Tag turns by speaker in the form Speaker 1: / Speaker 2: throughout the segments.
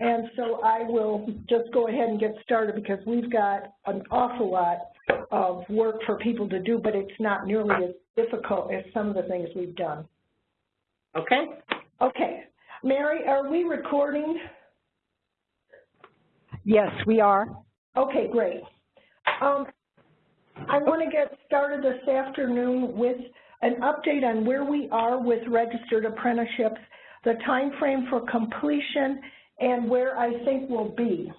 Speaker 1: And so I will just go ahead and get started because we've got an awful lot of work for people to do, but it's not nearly as difficult as some of the things we've done.
Speaker 2: Okay.
Speaker 1: Okay. Mary, are we recording?
Speaker 3: Yes, we are.
Speaker 1: Okay, great. Um, I want to get started this afternoon with an update on where we are with registered apprenticeships, the time frame for completion, and where I think we'll be.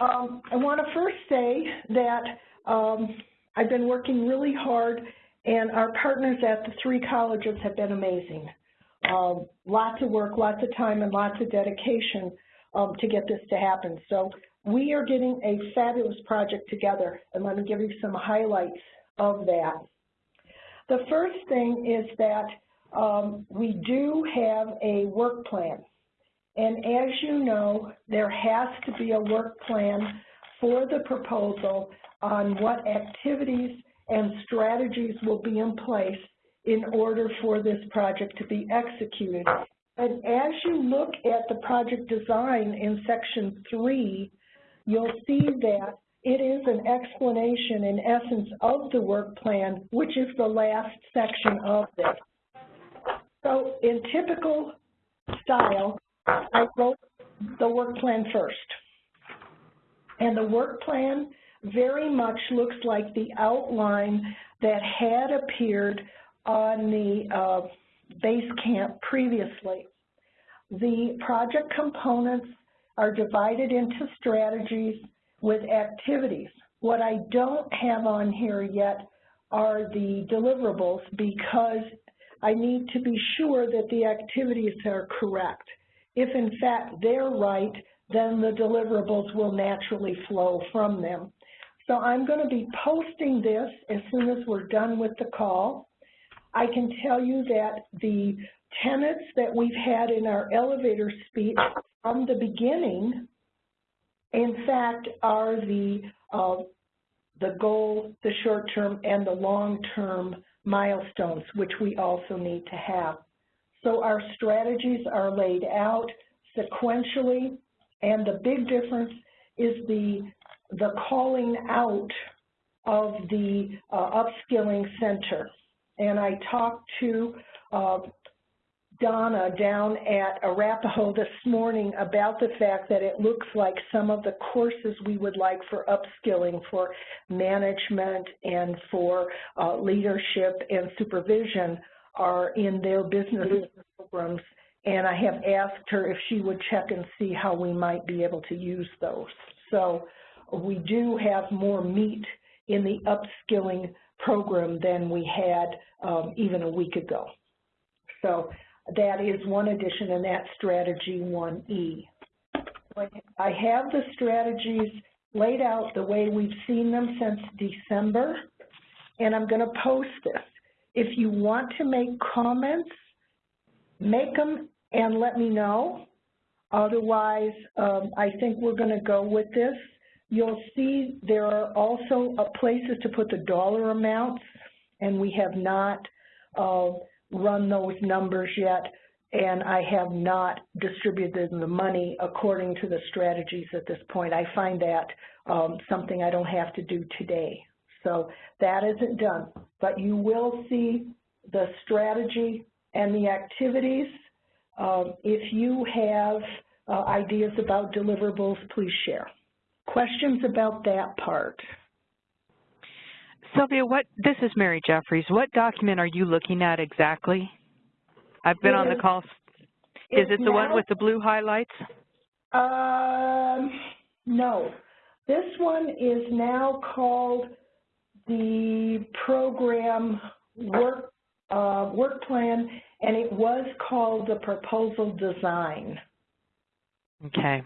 Speaker 1: Um, I want to first say that um, I've been working really hard, and our partners at the three colleges have been amazing. Um, lots of work, lots of time, and lots of dedication um, to get this to happen. So we are getting a fabulous project together, and let me give you some highlights of that. The first thing is that um, we do have a work plan. And as you know, there has to be a work plan for the proposal on what activities and strategies will be in place in order for this project to be executed. And as you look at the project design in section three, you'll see that it is an explanation in essence of the work plan, which is the last section of this. So in typical style, I wrote the work plan first. And the work plan very much looks like the outline that had appeared on the uh, base camp previously. The project components are divided into strategies with activities. What I don't have on here yet are the deliverables because I need to be sure that the activities are correct. If in fact they're right, then the deliverables will naturally flow from them. So I'm going to be posting this as soon as we're done with the call. I can tell you that the tenets that we've had in our elevator speech from the beginning, in fact, are the, uh, the goal, the short-term, and the long-term milestones, which we also need to have. So our strategies are laid out sequentially, and the big difference is the, the calling out of the uh, upskilling center. And I talked to uh, Donna down at Arapahoe this morning about the fact that it looks like some of the courses we would like for upskilling for management and for uh, leadership and supervision are in their business programs. And I have asked her if she would check and see how we might be able to use those. So we do have more meat in the upskilling program than we had um, even a week ago. So that is one addition in that strategy 1E. I have the strategies laid out the way we've seen them since December, and I'm going to post this. If you want to make comments, make them and let me know. Otherwise, um, I think we're going to go with this. You'll see there are also uh, places to put the dollar amounts, and we have not uh, run those numbers yet, and I have not distributed the money according to the strategies at this point. I find that um, something I don't have to do today. So that isn't done, but you will see the strategy and the activities. Um, if you have uh, ideas about deliverables, please share. Questions about that part?
Speaker 3: Sylvia, what this is Mary Jeffries. What document are you looking at exactly? I've been on the call. Is it the now, one with the blue highlights?
Speaker 1: Um, no. This one is now called the program work uh, work plan, and it was called the proposal design.
Speaker 3: Okay.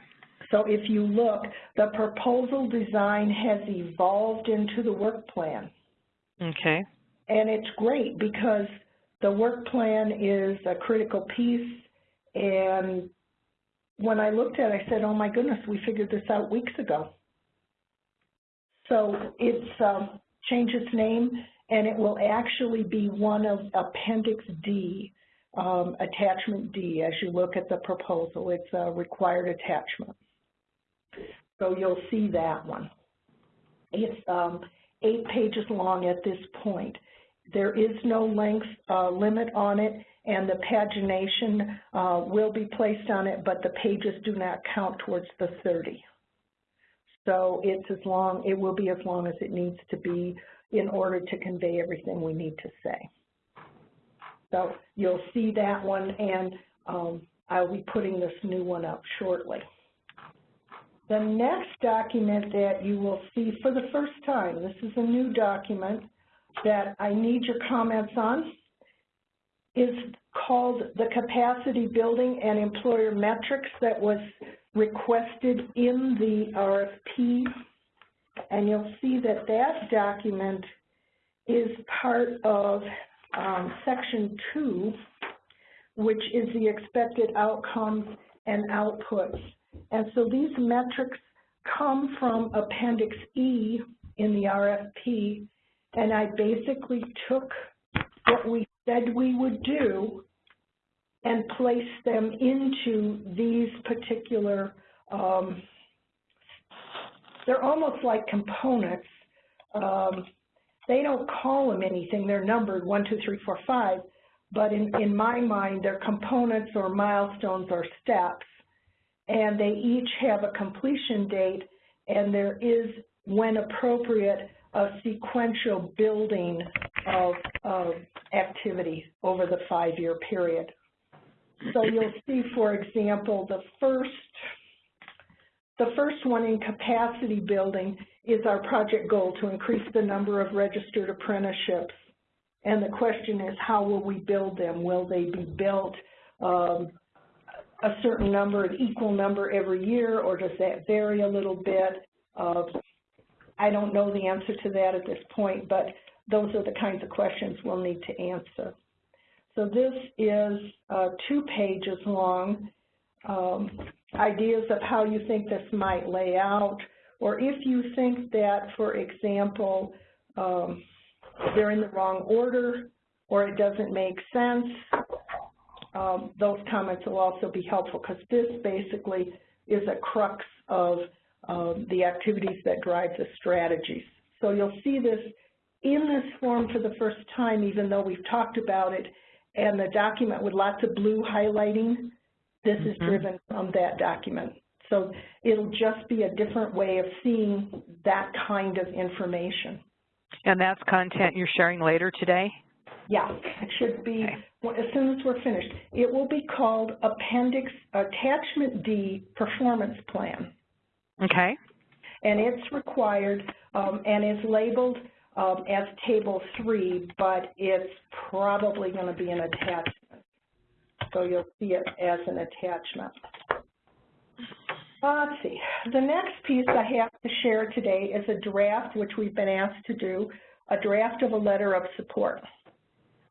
Speaker 1: So if you look, the proposal design has evolved into the work plan.
Speaker 3: Okay.
Speaker 1: And it's great because the work plan is a critical piece. And when I looked at it, I said, oh my goodness, we figured this out weeks ago. So it's um, changed its name, and it will actually be one of Appendix D. um, attachment D as you look at the proposal. It's a required attachment. So you'll see that one. It's um, eight pages long at this point. There is no length uh, limit on it, and the pagination uh, will be placed on it, but the pages do not count towards the 30. So it's as long, it will be as long as it needs to be in order to convey everything we need to say. So you'll see that one, and um, I'll be putting this new one up shortly. The next document that you will see for the first time, this is a new document that I need your comments on, is called the Capacity Building and Employer Metrics that was requested in the RFP. And you'll see that that document is part of um, Section 2, which is the expected outcomes and outputs. And so these metrics come from Appendix E in the RFP, and I basically took what we said we would do and place them into these particular, um, they're almost like components. Um, they don't call them anything, they're numbered one, two, three, four, five, but in, in my mind, they're components or milestones or steps, and they each have a completion date, and there is, when appropriate, a sequential building of, of activity over the five-year period. So you'll see, for example, the first, the first one in capacity building is our project goal to increase the number of registered apprenticeships. And the question is, how will we build them? Will they be built um, a certain number, an equal number every year, or does that vary a little bit? Uh, I don't know the answer to that at this point, but those are the kinds of questions we'll need to answer. So this is uh, two pages long, um, ideas of how you think this might lay out, or if you think that, for example, um, they're in the wrong order or it doesn't make sense, um, those comments will also be helpful because this basically is a crux of um, the activities that drive the strategies. So you'll see this in this form for the first time, even though we've talked about it, and the document with lots of blue highlighting, this mm -hmm. is mm-hmm. driven from that document. So it'll just be a different way of seeing that kind of information.
Speaker 3: And that's content you're sharing later today?
Speaker 1: Yeah, it should be, okay. well, as soon as we're finished. It will be called Appendix Attachment D Performance Plan.
Speaker 3: Okay.
Speaker 1: And it's required um, and is labeled um, as Table 3, but it's probably going to be an attachment. So you'll see it as an attachment. Uh, let's see. The next piece I have to share today is a draft, which we've been asked to do, a draft of a letter of support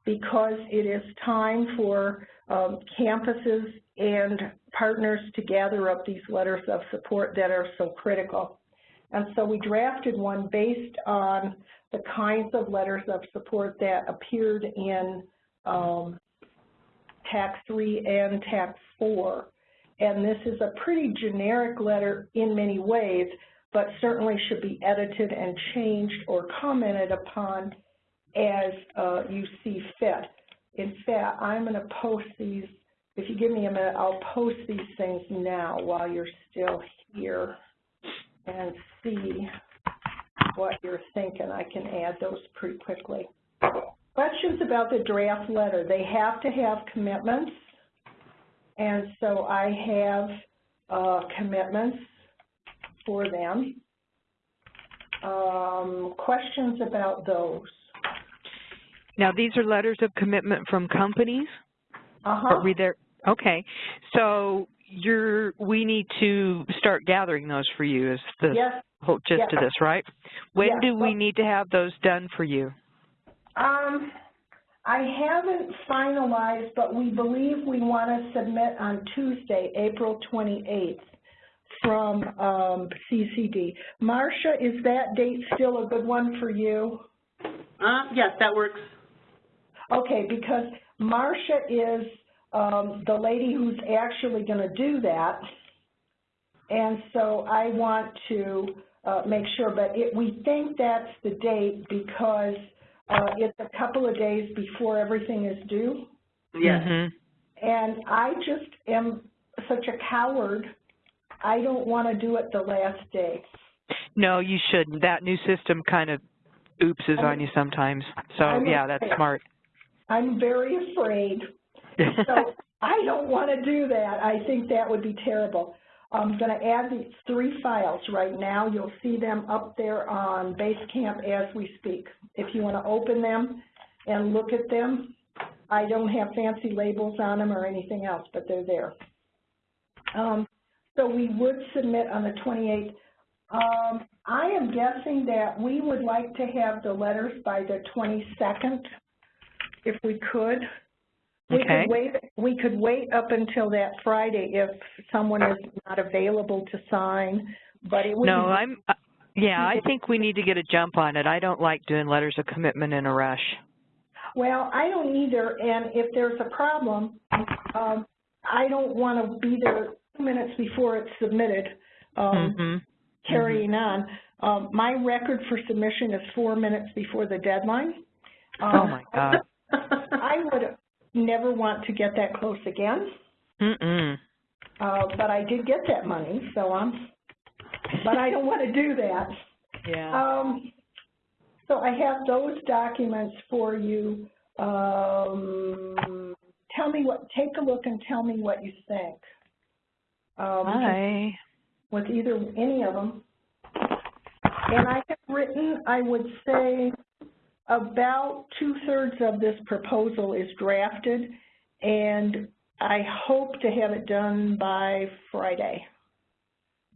Speaker 1: because it is time for um, campuses and partners to gather up these letters of support that are so critical. And so we drafted one based on the kinds of letters of support that appeared in um, TAC 3 and TAC 4. And this is a pretty generic letter in many ways, but certainly should be edited and changed or commented upon as uh, you see fit. In fact, I'm going to post these. If you give me a minute, I'll post these things now while you're still here and see what you're thinking. I can add those pretty quickly. Questions about the draft letter. They have to have commitments, and so I have uh, commitments for them. Um, questions about those?
Speaker 3: Now, these are letters of commitment from companies?
Speaker 1: Uh-huh.
Speaker 3: There. Okay. So you're, we need to start gathering those for you is the
Speaker 1: yes.
Speaker 3: whole gist
Speaker 1: yes.
Speaker 3: of this, right? When
Speaker 1: yes.
Speaker 3: do we need to have those done for you?
Speaker 1: Um, I haven't finalized, but we believe we want to submit on Tuesday, April 28th from um, CCD. Marcia, is that date still a good one for you?
Speaker 2: Uh, yes, that works.
Speaker 1: Okay, because Marcia is um, the lady who's actually going to do that. And so I want to uh, make sure, but it, we think that's the date because uh, it's a couple of days before everything is due.
Speaker 2: Yes.
Speaker 3: Mhm.
Speaker 1: And I just am such a coward. I don't want to do it the last day.
Speaker 3: No, you shouldn't. That new system kind of oopses on you sometimes. So,
Speaker 1: I'm
Speaker 3: yeah, that's smart.
Speaker 1: I'm very afraid. So I don't want to do that. I think that would be terrible. I'm going to add these three files right now. You'll see them up there on Basecamp as we speak. If you want to open them and look at them, I don't have fancy labels on them or anything else, but they're there. Um, so we would submit on the 28th. Um, I am guessing that we would like to have the letters by the 22nd, if we could. We
Speaker 3: Okay.
Speaker 1: could wait, we could wait up until that Friday if someone is not available to sign, but it would.
Speaker 3: No, I'm, uh, yeah, I think we need to get a jump on it. I don't like doing letters of commitment in a rush.
Speaker 1: Well, I don't either, and if there's a problem, um, I don't want to be there two minutes before it's submitted, um,
Speaker 3: Mhm.
Speaker 1: carrying on. Um, my record for submission is four minutes before the deadline.
Speaker 3: Oh,
Speaker 1: Um,
Speaker 3: my God.
Speaker 1: I would never want to get that close again,
Speaker 3: Mm-mm.
Speaker 1: uh, but I did get that money, so I'm, but I don't want to do that.
Speaker 3: Yeah.
Speaker 1: Um, so I have those documents for you. Um, tell me what, take a look and tell me what you think. Um,
Speaker 3: Hi.
Speaker 1: with either, any of them. And I have written, I would say, about two-thirds of this proposal is drafted, and I hope to have it done by Friday.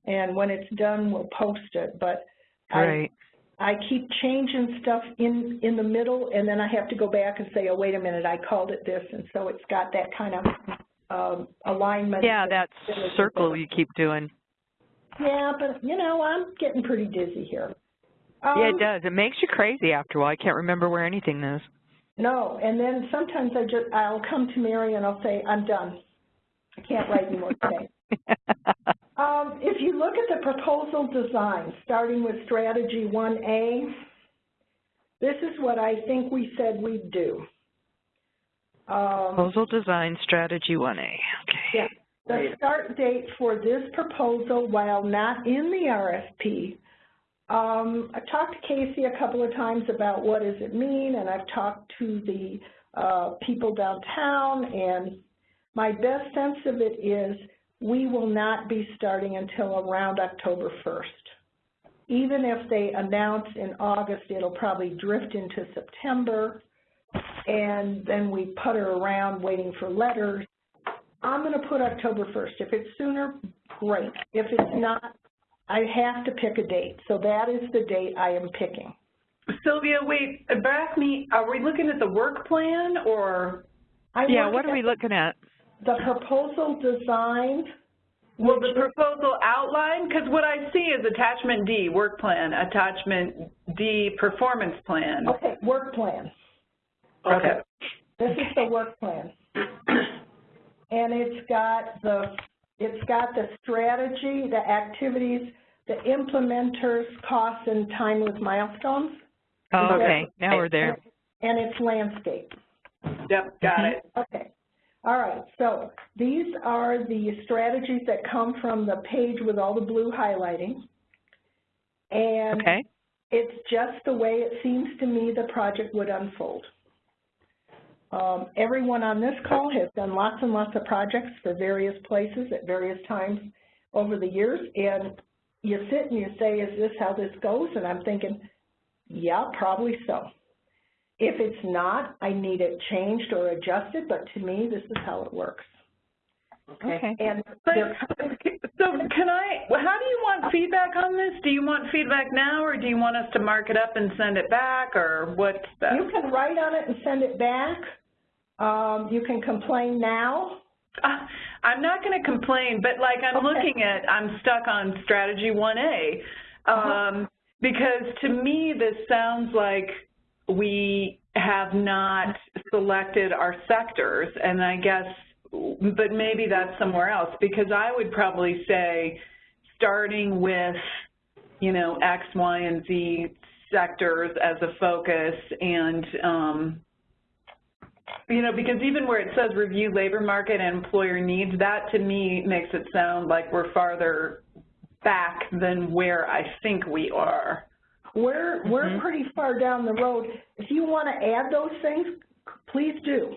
Speaker 1: And when it's done, we'll post it, but I I keep changing stuff in, in the middle, and then I have to go back and say, oh, wait a minute, I called it this, and so it's got that kind of um, alignment.
Speaker 3: Yeah, that circle you keep doing.
Speaker 1: Yeah, but, you know, I'm getting pretty dizzy here.
Speaker 3: Yeah, it
Speaker 1: Um,
Speaker 3: does. It makes you crazy after a while. I can't remember where anything is.
Speaker 1: No, and then sometimes I just, I'll come to Mary and I'll say, I'm done. I can't write anymore today. Um, if you look at the proposal design, starting with strategy 1A, this is what I think we said we'd do. Um,
Speaker 3: Proposal design strategy 1A. Okay.
Speaker 1: yeah, the start date for this proposal, while not in the RFP, um, I've talked to Casey a couple of times about what does it mean, and I've talked to the uh, people downtown, and my best sense of it is we will not be starting until around October 1st. Even if they announce in August, it'll probably drift into September, and then we putter around waiting for letters. I'm going to put October 1st. If it's sooner, great. If it's not, I have to pick a date. So that is the date I am picking.
Speaker 2: Sylvia, wait, back me, are we looking at the work plan or,
Speaker 1: I'm
Speaker 3: Yeah, what are we looking at?
Speaker 1: The proposal design,
Speaker 2: well, the proposal outline? Because what I see is attachment D, work plan, attachment D, performance plan.
Speaker 1: okay, work plan.
Speaker 2: Okay.
Speaker 1: This is the work plan. And it's got the, it's got the strategy, the activities, the implementers, costs, and time with milestones.
Speaker 3: Oh,
Speaker 1: Okay.
Speaker 3: okay. Now we're there.
Speaker 1: And it's landscape.
Speaker 2: Yep, got it. Mm-hmm.
Speaker 1: Okay. All right, so these are the strategies that come from the page with all the blue highlighting. And
Speaker 3: Okay.
Speaker 1: it's just the way it seems to me the project would unfold. Um, everyone on this call has done lots and lots of projects for various places at various times over the years, and you sit and you say, is this how this goes? And I'm thinking, yeah, probably so. If it's not, I need it changed or adjusted, but to me, this is how it works.
Speaker 3: Okay.
Speaker 1: And
Speaker 2: But, so can I, how do you want feedback on this? Do you want feedback now, or do you want us to mark it up and send it back, or what's the?
Speaker 1: you can write on it and send it back. Um, you can complain now.
Speaker 2: Uh, I'm not going to complain, but like I'm
Speaker 1: Okay.
Speaker 2: looking at, I'm stuck on strategy 1A.
Speaker 1: Uh-huh.
Speaker 2: Um, because to me, this sounds like we have not selected our sectors, and I guess but maybe that's somewhere else, because I would probably say, starting with, you know, X, Y, and Z sectors as a focus, and, um, you know, because even where it says review labor market and employer needs, that to me makes it sound like we're farther back than where I think we are.
Speaker 1: We're, we're
Speaker 3: Mhm.
Speaker 1: pretty far down the road. If you want to add those things, please do.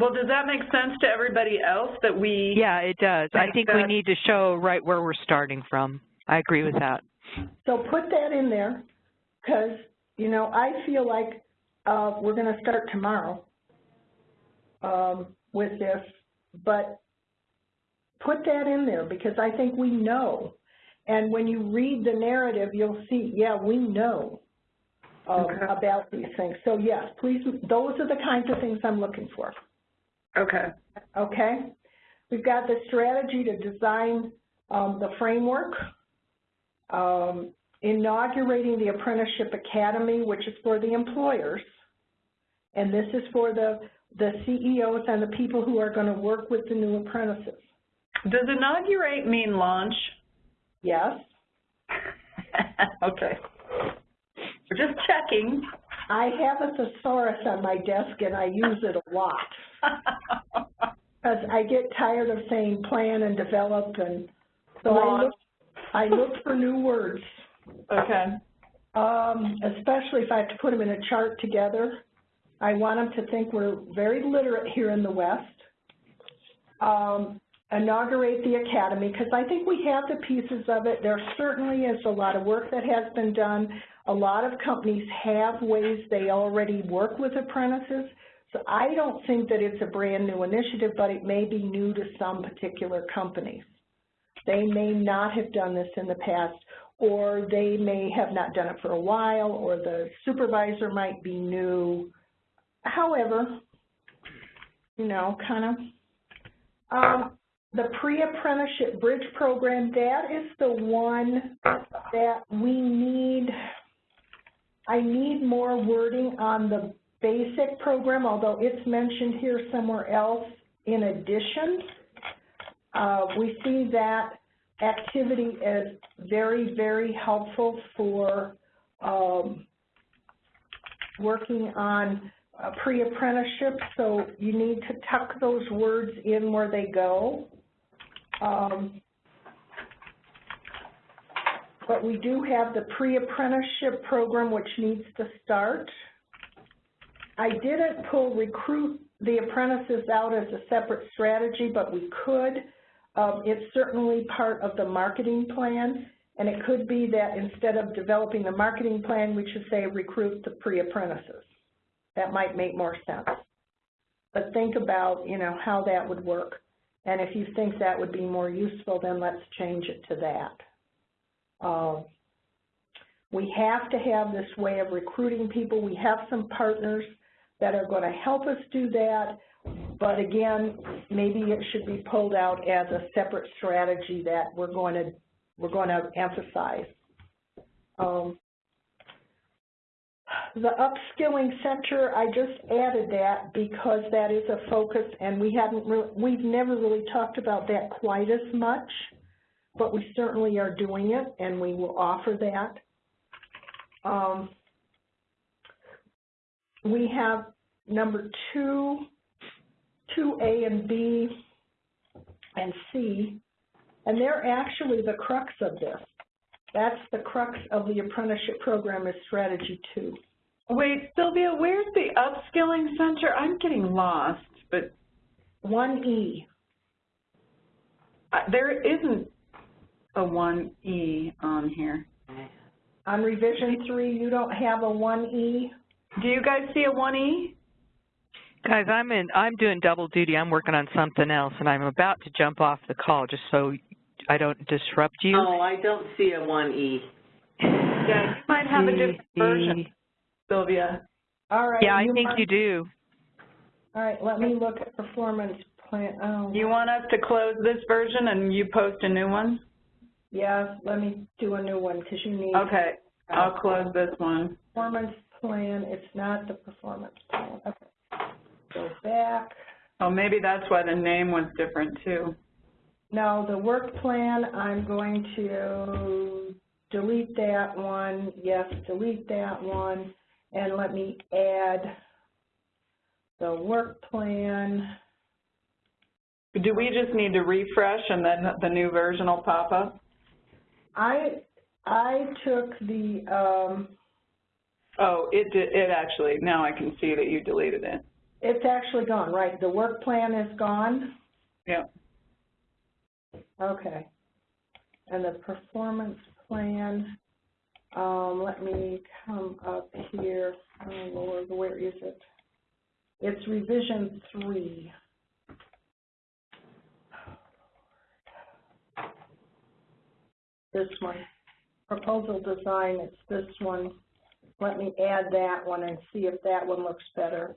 Speaker 2: Well, does that make sense to everybody else that we?
Speaker 3: Yeah, it does. I think we need to show right where we're starting from. I agree with that.
Speaker 1: So put that in there, because, you know, I feel like, uh, we're gonna start tomorrow, um, with this, but put that in there, because I think we know. And when you read the narrative, you'll see, yeah, we know, um,
Speaker 2: Okay.
Speaker 1: about these things. So yes, please, those are the kinds of things I'm looking for.
Speaker 2: Okay.
Speaker 1: okay? We've got the strategy to design um, the framework, um, inaugurating the Apprenticeship Academy, which is for the employers, and this is for the, the CEOs and the people who are going to work with the new apprentices.
Speaker 2: Does inaugurate mean launch?
Speaker 1: Yes,
Speaker 2: okay. We're just checking.
Speaker 1: I have a thesaurus on my desk and I use it a lot. Because I get tired of saying plan and develop and so I
Speaker 2: Launch.
Speaker 1: look, I look for new words.
Speaker 2: okay.
Speaker 1: Um, especially if I have to put them in a chart together. I want them to think we're very literate here in the West. Um, inaugurate the academy, because I think we have the pieces of it. There certainly is a lot of work that has been done. A lot of companies have ways they already work with apprentices. So I don't think that it's a brand new initiative, but it may be new to some particular companies. They may not have done this in the past, or they may have not done it for a while, or the supervisor might be new. However, you know, kind of. Um, the pre-apprenticeship bridge program, that is the one that we need, I need more wording on the basic program, although it's mentioned here somewhere else in addition. Uh, we see that activity as very, very helpful for um, working on pre-apprenticeship, so you need to tuck those words in where they go. Um, but we do have the pre-apprenticeship program which needs to start. I didn't pull recruit the apprentices out as a separate strategy, but we could. Um, it's certainly part of the marketing plan, and it could be that instead of developing the marketing plan, we should say recruit the pre-apprentices. That might make more sense. But think about, you know, how that would work. And if you think that would be more useful, then let's change it to that. Um, we have to have this way of recruiting people. We have some partners that are going to help us do that, but again, maybe it should be pulled out as a separate strategy that we're going to we're going to emphasize. Um, the upskilling center, I just added that because that is a focus, and we haven't really, we've never really talked about that quite as much, but we certainly are doing it, and we will offer that. Um, we have number two, 2A and B and C, and they're actually the crux of this. That's the crux of the apprenticeship program is strategy two.
Speaker 2: Wait, Sylvia, where's the upskilling center? I'm getting lost, but
Speaker 1: 1E.
Speaker 2: Uh, there isn't a 1E on here.
Speaker 1: on revision three, you don't have a 1E?
Speaker 2: Do you guys see a 1E?
Speaker 3: Guys, I'm in, I'm doing double duty. I'm working on something else, and I'm about to jump off the call just so I don't disrupt you.
Speaker 4: Oh, I don't see a 1E.
Speaker 2: Yeah, you might have a different version. Sylvia.
Speaker 1: All right.
Speaker 3: Yeah, I think
Speaker 1: want-
Speaker 3: you do.
Speaker 1: All right, let me look at performance plan, oh.
Speaker 2: You want us to close this version and you post a new one?
Speaker 1: Yeah, let me do a new one, because you need.
Speaker 2: Okay, I'll close this one.
Speaker 1: Performance plan, it's not the performance plan, okay. Go back.
Speaker 2: Oh, maybe that's why the name was different too.
Speaker 1: No, the work plan, I'm going to delete that one, yes, delete that one, and let me add the work plan.
Speaker 2: Do we just need to refresh and then the new version will pop up?
Speaker 1: I, I took the, um,
Speaker 2: Oh, it did, it actually, now I can see that you deleted it.
Speaker 1: it's actually gone, right? The work plan is gone?
Speaker 2: Yeah.
Speaker 1: Okay. And the performance plan, um, let me come up here. Oh Lord, where is it? It's revision three. This one. Proposal design, it's this one. Let me add that one and see if that one looks better.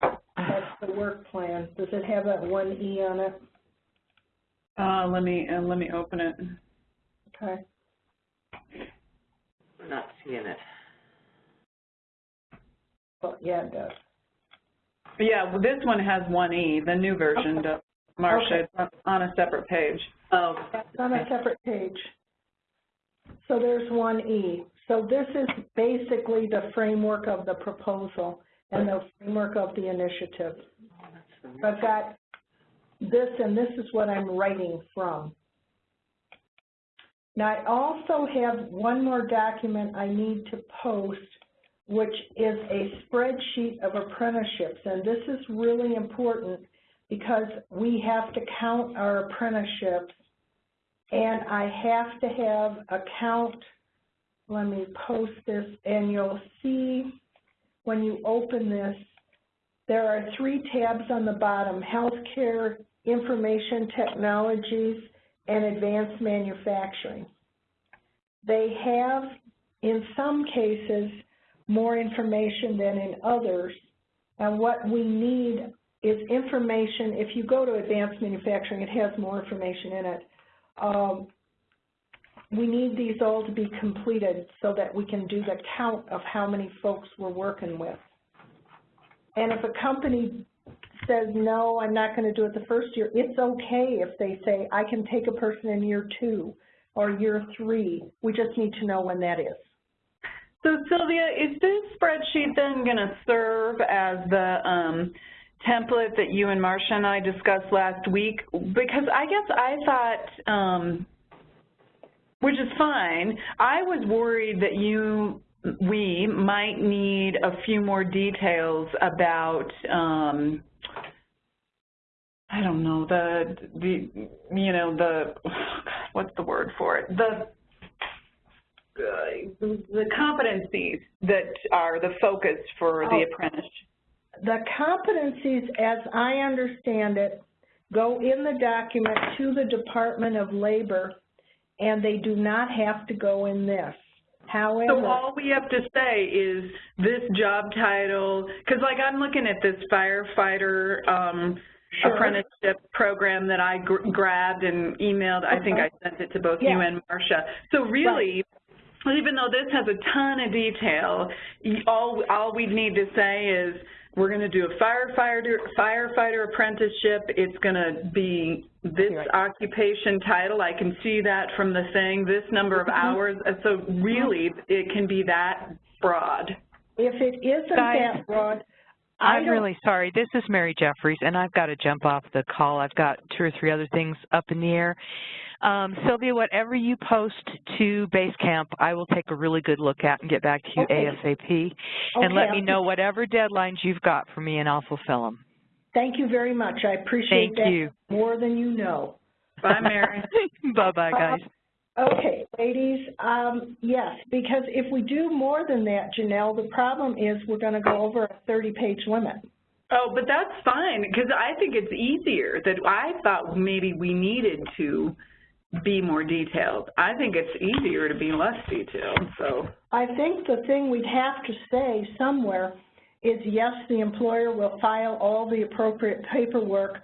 Speaker 1: That's the work plan. Does it have that one E on it?
Speaker 2: Uh, let me, uh, let me open it.
Speaker 1: Okay.
Speaker 4: We're not seeing it.
Speaker 1: Well, yeah, it does.
Speaker 2: Yeah, well, this one has one E, the new version does. Marcia, it's on a separate page.
Speaker 4: Oh,
Speaker 1: That's on a separate page. So there's one E. So this is basically the framework of the proposal and the framework of the initiative.
Speaker 4: Oh, that's
Speaker 1: I've got this, and this is what I'm writing from. Now, I also have one more document I need to post, which is a spreadsheet of apprenticeships. And this is really important because we have to count our apprenticeships, and I have to have a count. Let me post this, and you'll see when you open this, there are three tabs on the bottom, healthcare, information technologies, and advanced manufacturing. They have, in some cases, more information than in others, and what we need is information, if you go to advanced manufacturing, it has more information in it. Um, we need these all to be completed so that we can do the count of how many folks we're working with. And if a company says, no, I'm not going to do it the first year, it's okay if they say, I can take a person in year two or year three. We just need to know when that is.
Speaker 2: So Sylvia, is this spreadsheet then going to serve as the um, template that you and Marcia and I discussed last week? Because I guess I thought, um, which is fine, I was worried that you, we might need a few more details about, um, I don't know, the, the, you know, the, what's the word for it? The uh, the competencies that are the focus for the
Speaker 1: Oh.
Speaker 2: apprentice.
Speaker 1: The competencies, as I understand it, go in the document to the Department of Labor, and they do not have to go in this. However, So
Speaker 2: all we have to say is this job title, because like I'm looking at this firefighter um,
Speaker 1: Sure.
Speaker 2: apprenticeship program that I gr grabbed and emailed. I think I sent it to both you and Marcia. So really, even though this has a ton of detail, all all we need to say is we're going to do a firefighter firefighter apprenticeship. It's going to be this
Speaker 3: Right.
Speaker 2: occupation title. I can see that from the thing. This number of mm-hmm. hours. So really, mm-hmm. it can be that broad.
Speaker 1: if it isn't
Speaker 3: Guys,
Speaker 1: that broad, I
Speaker 3: I'm really sorry. This is Mary Jeffries, and I've got to jump off the call. I've got two or three other things up in the air. Um, Sylvia, whatever you post to Basecamp, I will take a really good look at and get back to you
Speaker 1: Okay.
Speaker 3: ASAP. And let me
Speaker 1: I'll-
Speaker 3: know whatever deadlines you've got for me, and I'll fulfill them.
Speaker 1: Thank you very much. I appreciate
Speaker 3: Thank
Speaker 1: that
Speaker 3: you.
Speaker 1: more than you know.
Speaker 2: Bye, Mary.
Speaker 3: Bye-bye, guys.
Speaker 1: Okay, ladies, um, yes, because if we do more than that, Janelle, the problem is we're going to go over a 30-page limit.
Speaker 2: Oh, but that's fine, because I think it's easier that I thought maybe we needed to be more detailed. I think it's easier to be less detailed, so.
Speaker 1: I think the thing we'd have to say somewhere is, yes, the employer will file all the appropriate paperwork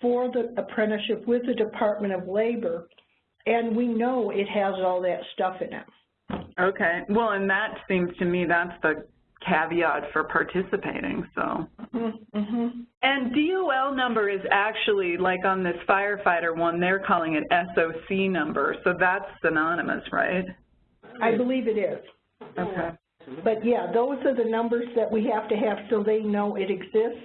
Speaker 1: for the apprenticeship with the Department of Labor, and we know it has all that stuff in it.
Speaker 2: Okay, well, and that seems to me that's the caveat for participating, so.
Speaker 1: Mm-hmm.
Speaker 2: And DOL number is actually, like on this firefighter one, they're calling it SOC number, so that's synonymous, right?
Speaker 1: I believe it is.
Speaker 2: Okay.
Speaker 1: But yeah, those are the numbers that we have to have so they know it exists.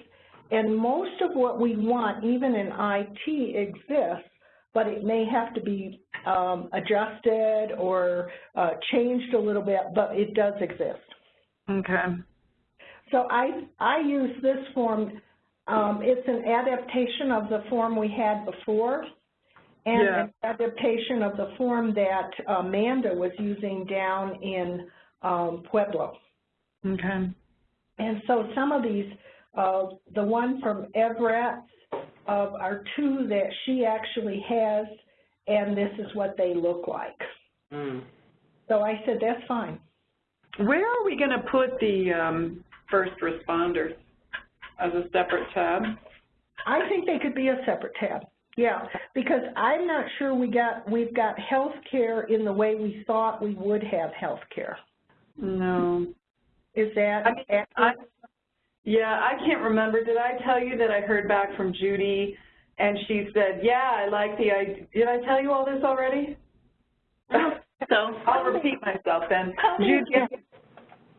Speaker 1: And most of what we want, even in IT, exists, but it may have to be um, adjusted or uh, changed a little bit, but it does exist.
Speaker 2: Okay.
Speaker 1: So I, I use this form, um, it's an adaptation of the form we had before, and
Speaker 2: Yeah.
Speaker 1: an adaptation of the form that Amanda was using down in um, Pueblo.
Speaker 2: Okay.
Speaker 1: And so some of these, uh, the one from Everett uh, are two that she actually has, and this is what they look like.
Speaker 4: Mm.
Speaker 1: So I said, that's fine.
Speaker 2: Where are we going to put the um, first responders? As a separate tab?
Speaker 1: I think they could be a separate tab. Yeah, because I'm not sure we got, we've got health care in the way we thought we would have health care.
Speaker 2: No.
Speaker 1: Is that
Speaker 2: I mean, I? Yeah, I can't remember. Did I tell you that I heard back from Judy and she said, yeah, I like the idea. Did I tell you all this already? so I'll repeat myself then. Judy,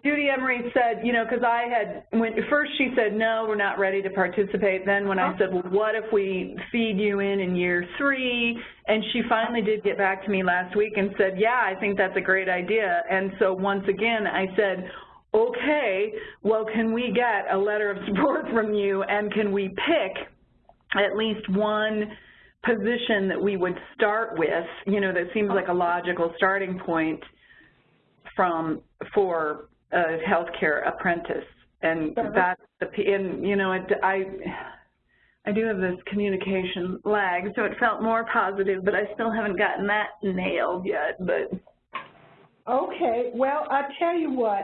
Speaker 2: Judy Emery said, you know, because I had, when first she said, no, we're not ready to participate. Then when I oh. said, well, what if we feed you in in year three? And she finally did get back to me last week and said, yeah, I think that's a great idea. And so once again, I said, okay, well, can we get a letter of support from you and can we pick at least one position that we would start with, you know, that seems like a logical starting point from, for a healthcare apprentice. And that's the, p- and, you know, it, I, I do have this communication lag, so it felt more positive, but I still haven't gotten that nailed yet, but.
Speaker 1: Okay, well, I'll tell you what,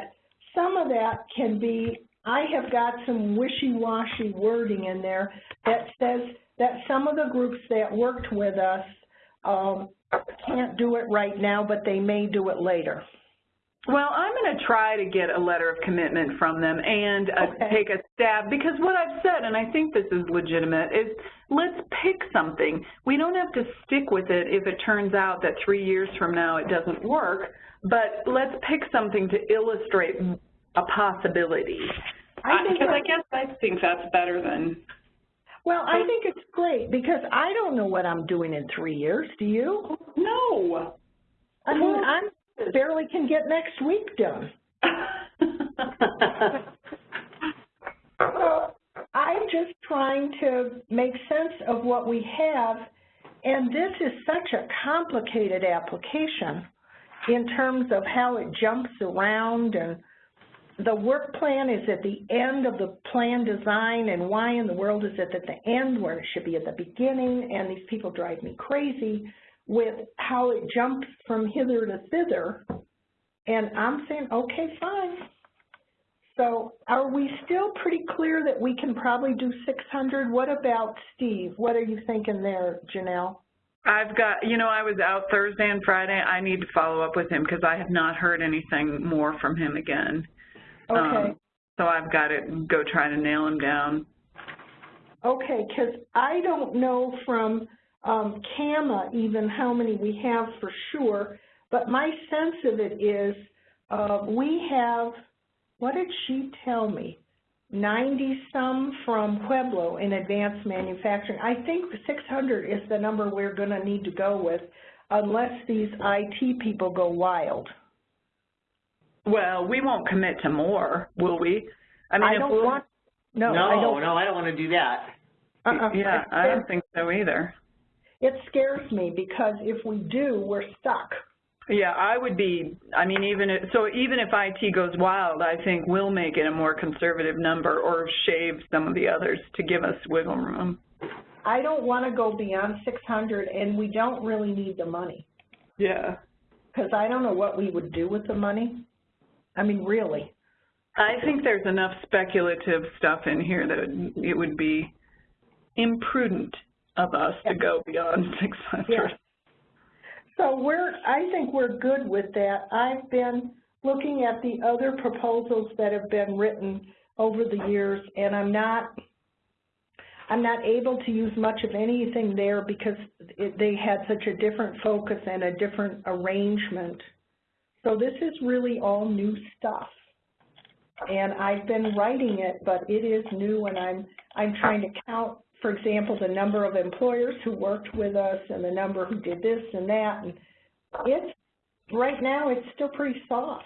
Speaker 1: some of that can be, I have got some wishy-washy wording in there that says that some of the groups that worked with us um, can't do it right now, but they may do it later.
Speaker 2: Well, I'm going to try to get a letter of commitment from them and uh,
Speaker 1: Okay.
Speaker 2: take a stab because what I've said, and I think this is legitimate, is let's pick something. We don't have to stick with it if it turns out that three years from now it doesn't work, but let's pick something to illustrate a possibility.
Speaker 1: I think
Speaker 2: Because I guess I think that's better than,
Speaker 1: Well, I think it's great because I don't know what I'm doing in three years. Do you?
Speaker 2: no.
Speaker 1: I mean, I barely can get next week done. Well, I'm just trying to make sense of what we have, and this is such a complicated application in terms of how it jumps around, and the work plan is at the end of the plan design, and why in the world is it at the end where it should be at the beginning, and these people drive me crazy with how it jumps from hither to thither, and I'm saying, okay, fine. So are we still pretty clear that we can probably do 600? What about Steve? What are you thinking there, Janelle?
Speaker 2: I've got, you know, I was out Thursday and Friday. I need to follow up with him because I have not heard anything more from him again.
Speaker 1: Okay,
Speaker 2: Um, so I've got to go try to nail him down.
Speaker 1: okay, because I don't know from um, CAMA even how many we have for sure, but my sense of it is uh, we have, what did she tell me? 90-some from Pueblo in advanced manufacturing. I think 600 is the number we're going to need to go with unless these IT people go wild.
Speaker 2: Well, we won't commit to more, will we? I mean,
Speaker 1: I
Speaker 2: if
Speaker 1: don't
Speaker 2: we'll-
Speaker 1: want, no, I
Speaker 4: No,
Speaker 1: don't.
Speaker 4: no, I don't want to do that.
Speaker 1: uh-uh.
Speaker 2: Yeah, I don't think so either.
Speaker 1: It scares me because if we do, we're stuck.
Speaker 2: Yeah, I would be, I mean, even if, so even if IT goes wild, I think we'll make it a more conservative number or shave some of the others to give us wiggle room.
Speaker 1: I don't want to go beyond 600 and we don't really need the money
Speaker 2: Yeah.
Speaker 1: because I don't know what we would do with the money. I mean, really.
Speaker 2: I think there's enough speculative stuff in here that it would be imprudent of us to go beyond 600.
Speaker 1: Yeah. So we're, I think we're good with that. I've been looking at the other proposals that have been written over the years, and I'm not, I'm not able to use much of anything there because it, they had such a different focus and a different arrangement. So this is really all new stuff. And I've been writing it, but it is new and I'm, I'm trying to count, for example, the number of employers who worked with us and the number who did this and that. And it's, right now, it's still pretty soft.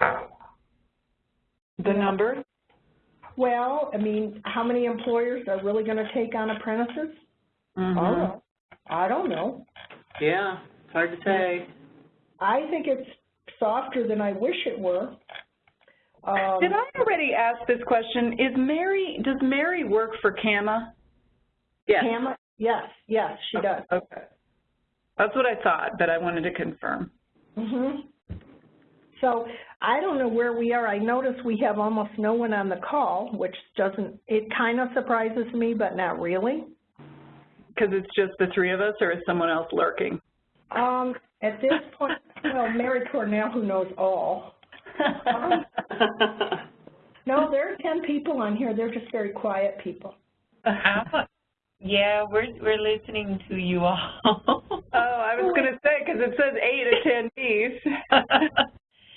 Speaker 2: The number?
Speaker 1: Well, I mean, how many employers are really gonna take on apprentices? I don't
Speaker 2: Mhm.
Speaker 1: know. I don't know.
Speaker 4: Yeah, it's hard to say.
Speaker 1: I think it's softer than I wish it were. Um,
Speaker 2: Did I already ask this question? Is Mary, does Mary work for CAMA?
Speaker 4: Yes.
Speaker 1: Pam, yes, yes, she does.
Speaker 2: Okay. That's what I thought, but I wanted to confirm.
Speaker 1: hmm So I don't know where we are. I notice we have almost no one on the call, which doesn't, it kind of surprises me, but not really.
Speaker 2: Because it's just the three of us, or is someone else lurking?
Speaker 1: Um, at this point, well, Mary Cornell, who knows all. No, there are 10 people on here. They're just very quiet people.
Speaker 5: Yeah, we're we're listening to you all.
Speaker 2: Oh, I was going to say, because it says eight attendees.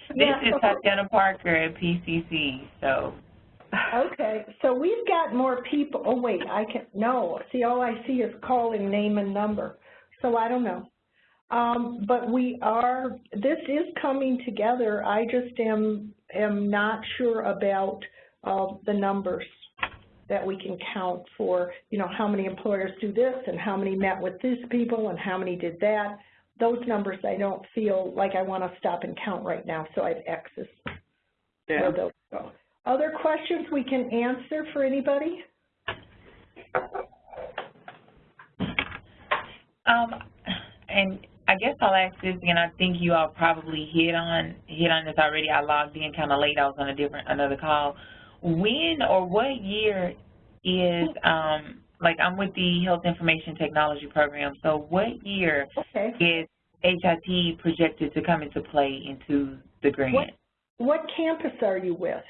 Speaker 5: this
Speaker 1: Yeah.
Speaker 5: is Tatiana Parker at PCC, so
Speaker 1: Okay, so we've got more people, oh wait, I can, no, see, all I see is calling name and number, so I don't know. Um, but we are, this is coming together, I just am, am not sure about, uh, the numbers that we can count for, you know, how many employers do this, and how many met with these people, and how many did that. Those numbers I don't feel like I wanna stop and count right now, so I have X's
Speaker 2: Yeah.
Speaker 1: where those. Other questions we can answer for anybody?
Speaker 5: um and I guess I'll ask this again. I think you all probably hit on hit on this already. I logged in kind of late. I was on a different another call. When or what year is um like I'm with the Health Information Technology Program. So what year
Speaker 1: Okay.
Speaker 5: is HIT projected to come into play into the grant?
Speaker 1: What campus are you with?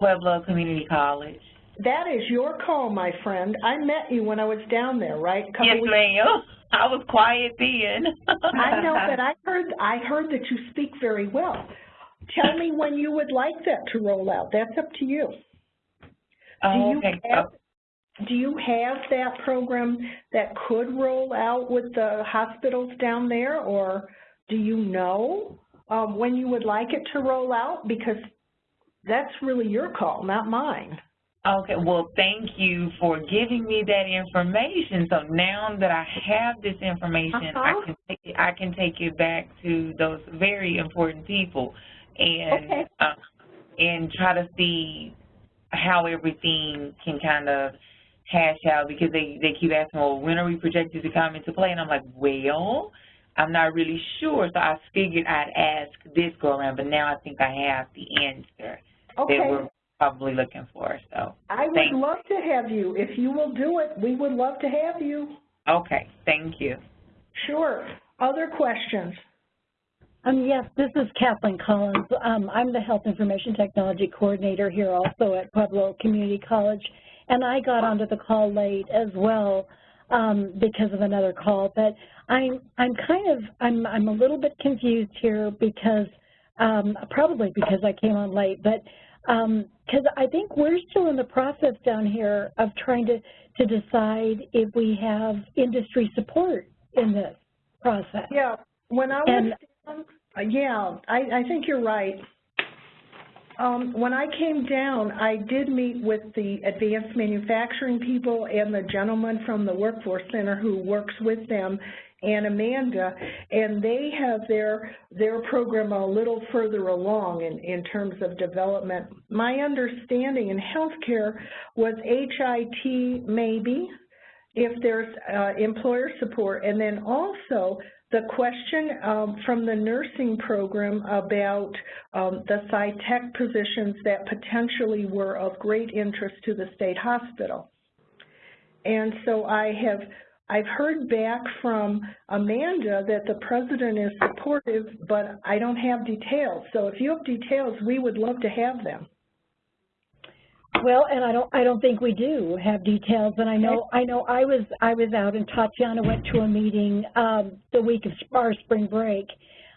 Speaker 5: Pueblo Community College.
Speaker 1: That is your call, my friend. I met you when I was down there, right?
Speaker 5: Yes, ma'am. I was quiet then.
Speaker 1: I know, but I heard, I heard that you speak very well. Tell me when you would like that to roll out. That's up to you. Do
Speaker 5: Oh,
Speaker 1: you
Speaker 5: okay.
Speaker 1: have, do you have that program that could roll out with the hospitals down there, or do you know um, when you would like it to roll out? Because that's really your call, not mine.
Speaker 5: Okay, well, thank you for giving me that information. So now that I have this information, I
Speaker 1: Uh-huh.
Speaker 5: can take it, I can take it back to those very important people and
Speaker 1: Okay.
Speaker 5: uh, and try to see how everything can kind of hash out because they they keep asking, well, when are we projected to come into play? And I'm like, well, I'm not really sure. So I figured I'd ask this go around, but now I think I have the answer that
Speaker 1: Okay.
Speaker 5: we're probably looking for. So.
Speaker 1: I would
Speaker 5: Thank-
Speaker 1: love to have you. If you will do it, we would love to have you.
Speaker 5: Okay, thank you.
Speaker 1: Sure. Other questions?
Speaker 6: Um, yes, this is Kathleen Collins. Um, I'm the Health Information Technology Coordinator here also at Pueblo Community College. And I got onto the call late as well um, because of another call. But I'm, I'm kind of, I'm, I'm a little bit confused here because, um, probably because I came on late, but because I think we're still in the process down here of trying to, to decide if we have industry support in this process.
Speaker 1: Yeah, when I was
Speaker 6: And-
Speaker 1: down, yeah, I, I think you're right. Um, when I came down, I did meet with the advanced manufacturing people and the gentleman from the Workforce Center who works with them, and Amanda, and they have their, their program a little further along in, in terms of development. My understanding in healthcare was HIT maybe, if there's uh, employer support, and then also the question um, from the nursing program about um, the psych tech positions that potentially were of great interest to the state hospital. And so I have I've heard back from Amanda that the president is supportive, but I don't have details. So if you have details, we would love to have them.
Speaker 6: Well, and I don't, I don't think we do have details, and I know, I know I was, I was out and Tatiana went to a meeting, um, the week of our spring break.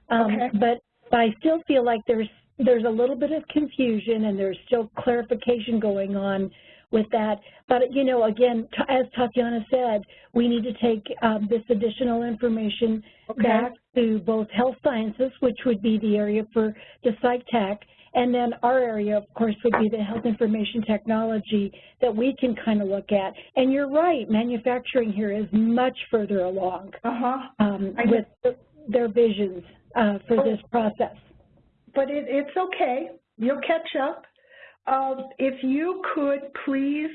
Speaker 6: Um,
Speaker 1: Okay.
Speaker 6: but I still feel like there's, there's a little bit of confusion and there's still clarification going on with that. But, you know, again, t- as Tatiana said, we need to take, um, this additional information
Speaker 1: Okay.
Speaker 6: back to both health sciences, which would be the area for the psych tech, and then our area, of course, would be the health information technology that we can kind of look at. And you're right, manufacturing here is much further along
Speaker 1: Uh-huh.
Speaker 6: um, with their visions uh, for this process.
Speaker 1: But it, it's okay. You'll catch up. Uh, if you could please,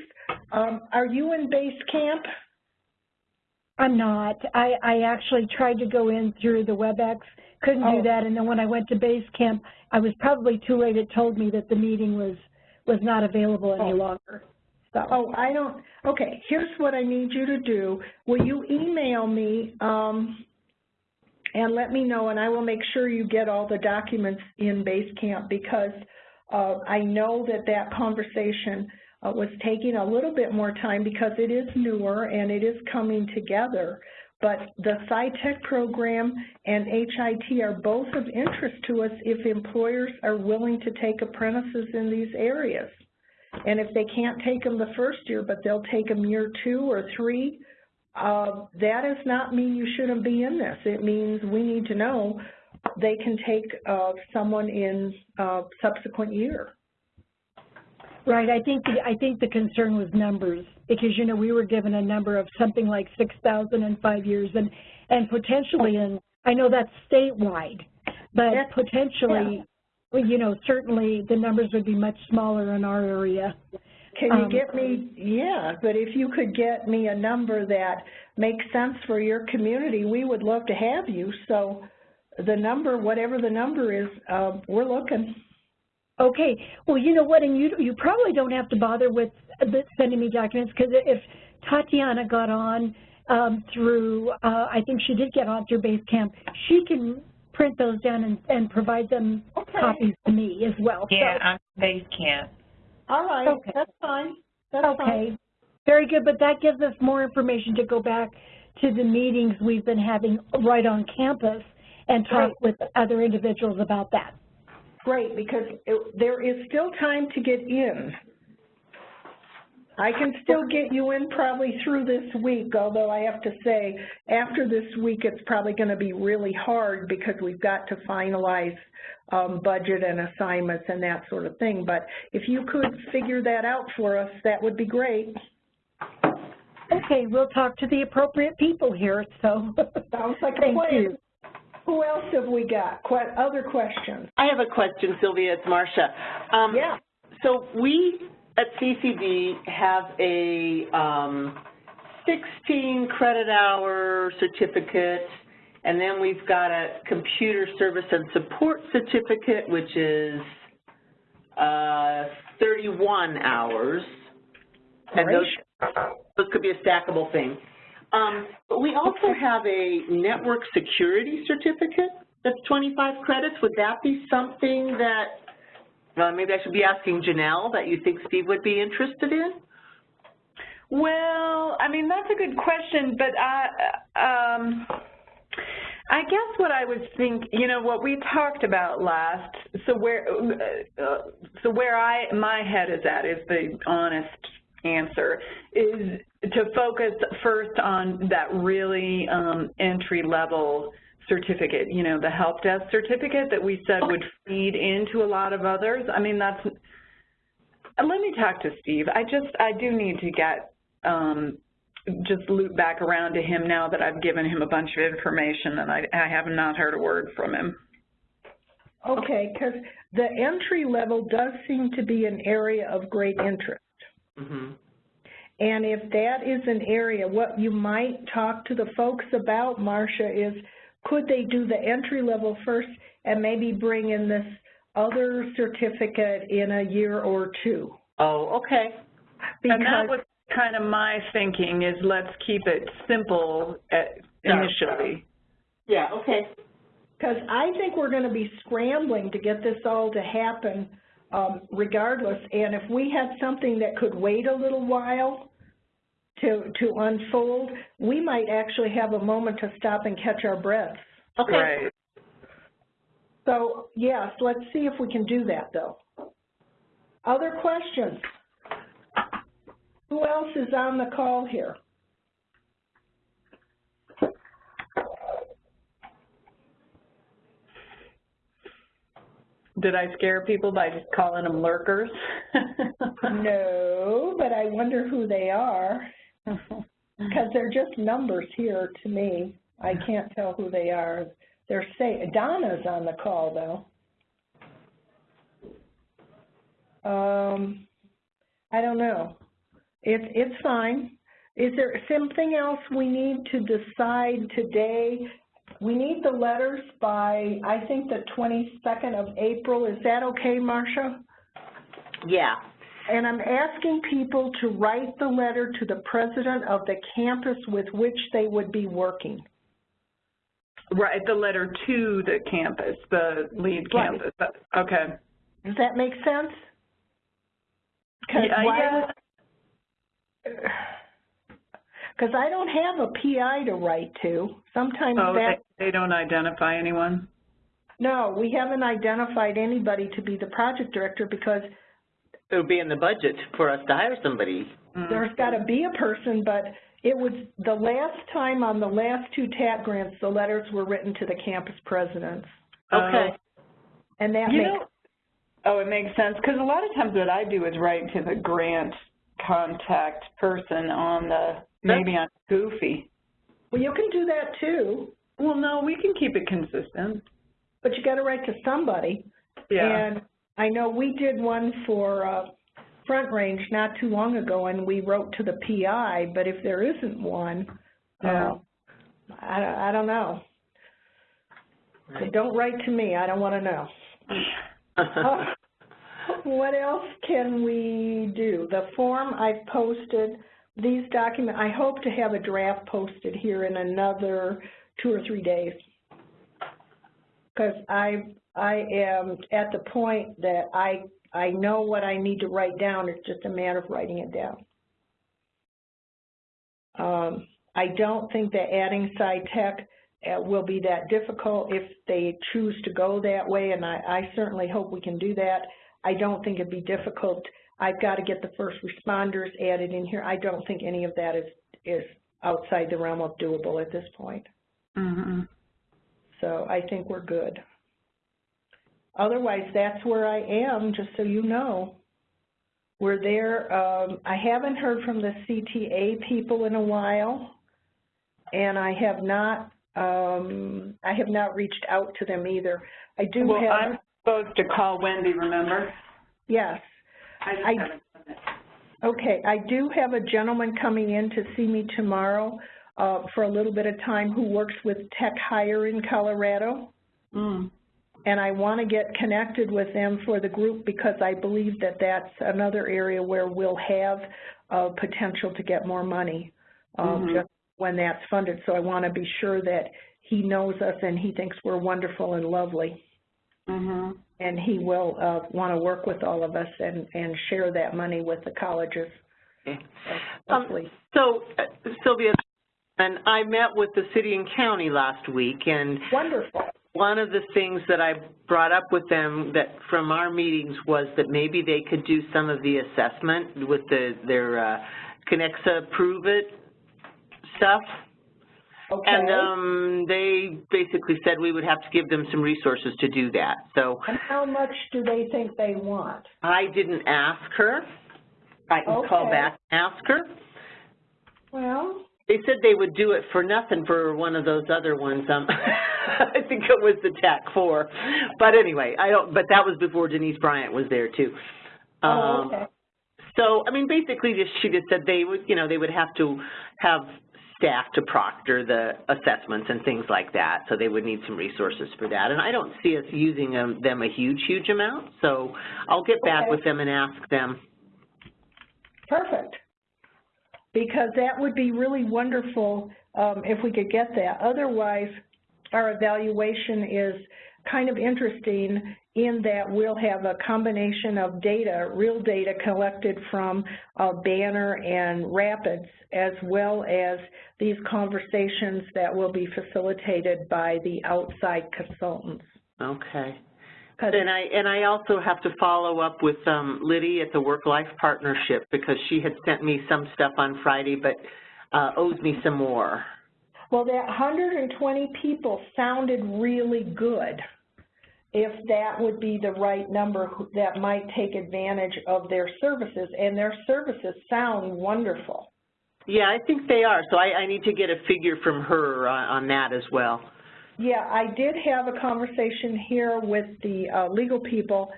Speaker 1: um, are you in base camp?
Speaker 6: I'm not. I, I actually tried to go in through the WebEx, couldn't
Speaker 1: Oh.
Speaker 6: do that, and then when I went to base camp, I was probably too late. It told me that the meeting was was not available any
Speaker 1: Oh.
Speaker 6: longer. So.
Speaker 1: Oh, I don't, okay, here's what I need you to do. Will you email me, um, and let me know, and I will make sure you get all the documents in Basecamp because, I know that that conversation, uh, was taking a little bit more time because it is newer and it is coming together. But the psych tech program and HIT are both of interest to us if employers are willing to take apprentices in these areas. And if they can't take them the first year, but they'll take them year two or three, uh, that does not mean you shouldn't be in this. It means we need to know they can take uh, someone in uh, subsequent year.
Speaker 6: Right, I think, the I think the concern was numbers, because, you know, we were given a number of something like 6,000 in five years, and, and potentially in, I know that's statewide, but
Speaker 1: That's-
Speaker 6: potentially, well, you know, certainly the numbers would be much smaller in our area.
Speaker 1: Can you
Speaker 6: Um,
Speaker 1: get me, yeah, but if you could get me a number that makes sense for your community, we would love to have you. So the number, whatever the number is, uh, we're looking.
Speaker 6: Okay, well, you know what, and you, you probably don't have to bother with sending me documents, because if Tatiana got on um, through, uh, I think she did get on through Basecamp, she can print those down and, and provide them
Speaker 1: Okay.
Speaker 6: copies to me as well.
Speaker 5: Yeah, I'm base camp.
Speaker 1: All right,
Speaker 6: Okay.
Speaker 1: that's fine. That's fine.
Speaker 6: Okay, very good, but that gives us more information to go back to the meetings we've been having right on campus and talk with other individuals about that.
Speaker 1: Great, because it- there is still time to get in. I can still get you in probably through this week, although I have to say, after this week, it's probably going to be really hard because we've got to finalize um, budget and assignments and that sort of thing. But if you could figure that out for us, that would be great.
Speaker 6: Okay, we'll talk to the appropriate people here, so.
Speaker 1: Sounds like a
Speaker 6: Thank
Speaker 1: plan.
Speaker 6: you.
Speaker 1: Who else have we got? Que- Other questions?
Speaker 4: I have a question, Sylvia, it's Marcia. Um,
Speaker 1: Yeah.
Speaker 4: So we at CCD have a um, 16 credit hour certificate, and then we've got a computer service and support certificate, which is uh, 31 hours. And those, those could be a stackable thing. Um, but we also have a network security certificate that's 25 credits. Would that be something that uh, maybe I should be asking Janelle that you think Steve would be interested in?
Speaker 2: Well, I mean, that's a good question, but I, um, I guess what I was think, you know, what we talked about last, so where, uh, so where I, my head is at is the honest answer, is to focus first on that really um, entry-level certificate, you know, the help desk certificate that we said would feed into a lot of others. I mean, that's, let me talk to Steve. I just, I do need to get, um, just loop back around to him now that I've given him a bunch of information and I, I have not heard a word from him.
Speaker 1: Okay, because the entry level does seem to be an area of great interest.
Speaker 4: Mm-hmm.
Speaker 1: And if that is an area, what you might talk to the folks about, Marcia, is could they do the entry level first and maybe bring in this other certificate in a year or two?
Speaker 4: Oh, okay.
Speaker 2: And that
Speaker 1: Because,
Speaker 2: was kind of my thinking is let's keep it simple at- initially.
Speaker 4: Yeah, okay.
Speaker 1: Because I think we're going to be scrambling to get this all to happen um, regardless. And if we had something that could wait a little while to, to unfold, we might actually have a moment to stop and catch our breaths.
Speaker 4: Okay.
Speaker 2: Right.
Speaker 1: So, yes, let's see if we can do that, though. Other questions? Who else is on the call here?
Speaker 2: Did I scare people by just calling them lurkers?
Speaker 1: No, but I wonder who they are, because they're just numbers here to me. I can't tell who they are. They're say, Donna's on the call, though. Um, I don't know. It's, it's fine. Is there something else we need to decide today? We need the letters by, I think, the 22nd of April. Is that okay, Marcia?
Speaker 4: Yeah.
Speaker 1: And I'm asking people to write the letter to the president of the campus with which they would be working.
Speaker 2: Right, the letter to the campus, the lead
Speaker 1: Right.
Speaker 2: campus. Okay.
Speaker 1: Does that make sense? 'Cause
Speaker 2: Yeah,
Speaker 1: why
Speaker 2: yeah.
Speaker 1: would- Because I don't have a PI to write to. Sometimes
Speaker 2: Oh,
Speaker 1: that,
Speaker 2: they, they don't identify anyone?
Speaker 1: no, we haven't identified anybody to be the project director because
Speaker 4: It would be in the budget for us to hire somebody.
Speaker 2: Mm.
Speaker 1: there's got to be a person, but it was the last time on the last two TAP grants, the letters were written to the campus presidents.
Speaker 4: Okay.
Speaker 1: And that
Speaker 2: You
Speaker 1: makes
Speaker 2: know, oh, it makes sense, because a lot of times what I do is write to the grant contact person on the, maybe I'm Goofy.
Speaker 1: Well, you can do that too,
Speaker 2: Well, no, we can keep it consistent.
Speaker 1: but you got to write to somebody.
Speaker 2: Yeah.
Speaker 1: And I know we did one for uh, Front Range not too long ago, and we wrote to the PI, but if there isn't one,
Speaker 2: Yeah.
Speaker 1: uh, I, I don't know. So don't write to me, I don't want to know. Uh, What else can we do? The form I've posted, these documents, I hope to have a draft posted here in another two or three days. Because I, I am at the point that I, I know what I need to write down, it's just a matter of writing it down. Um, I don't think that adding psych tech uh, will be that difficult if they choose to go that way, and I, I certainly hope we can do that. I don't think it'd be difficult. I've got to get the first responders added in here. I don't think any of that is, is outside the realm of doable at this point.
Speaker 2: Mm-hmm.
Speaker 1: So I think we're good. Otherwise, that's where I am, just so you know. We're there. Um, I haven't heard from the CTA people in a while, and I have not. Um, I have not reached out to them either. I do
Speaker 2: Well,
Speaker 1: have.
Speaker 2: I'm supposed to call Wendy, remember?
Speaker 1: yes.
Speaker 2: I just
Speaker 1: I-
Speaker 2: haven't done it.
Speaker 1: Okay, I do have a gentleman coming in to see me tomorrow uh, for a little bit of time who works with Tech Hire in Colorado.
Speaker 2: Mm.
Speaker 1: and I want to get connected with them for the group because I believe that that's another area where we'll have uh, potential to get more money um,
Speaker 2: Mhm.
Speaker 1: just when that's funded. So I want to be sure that he knows us and he thinks we're wonderful and lovely.
Speaker 2: Mm-hmm.
Speaker 1: And he will uh, want to work with all of us and, and share that money with the colleges.
Speaker 4: Okay.
Speaker 1: So
Speaker 4: Um, So, uh, Sylvia, and I met with the city and county last week, and
Speaker 1: Wonderful.
Speaker 4: one of the things that I brought up with them that from our meetings was that maybe they could do some of the assessment with the, their uh, Kenexa Prove It stuff.
Speaker 1: Okay.
Speaker 4: And um, they basically said we would have to give them some resources to do that. So
Speaker 1: and how much do they think they want?
Speaker 4: I didn't ask her. I can call back and ask her.
Speaker 1: Well,
Speaker 4: They said they would do it for nothing for one of those other ones. Um, I think it was the TAC four. But anyway, I don't. But that was before Denise Bryant was there too.
Speaker 1: oh,
Speaker 4: Um,
Speaker 1: okay.
Speaker 4: So I mean, basically, just she just said they would, you know, they would have to have staff to proctor the assessments and things like that. So they would need some resources for that. And I don't see us using them, them a huge, huge amount. So I'll get back
Speaker 1: Okay.
Speaker 4: with them and ask them.
Speaker 1: Perfect. because that would be really wonderful um, if we could get that. Otherwise, our evaluation is kind of interesting in that we'll have a combination of data, real data collected from uh, Banner and Rapids, as well as these conversations that will be facilitated by the outside consultants.
Speaker 4: Okay. And I, and I also have to follow up with um, Liddy at the Work-Life Partnership because she had sent me some stuff on Friday but uh, owes me some more.
Speaker 1: Well, that 120 people sounded really good. If that would be the right number that might take advantage of their services, and their services sound wonderful.
Speaker 4: Yeah, I think they are. So I, I need to get a figure from her on, on that as well.
Speaker 1: Yeah, I did have a conversation here with the uh, legal people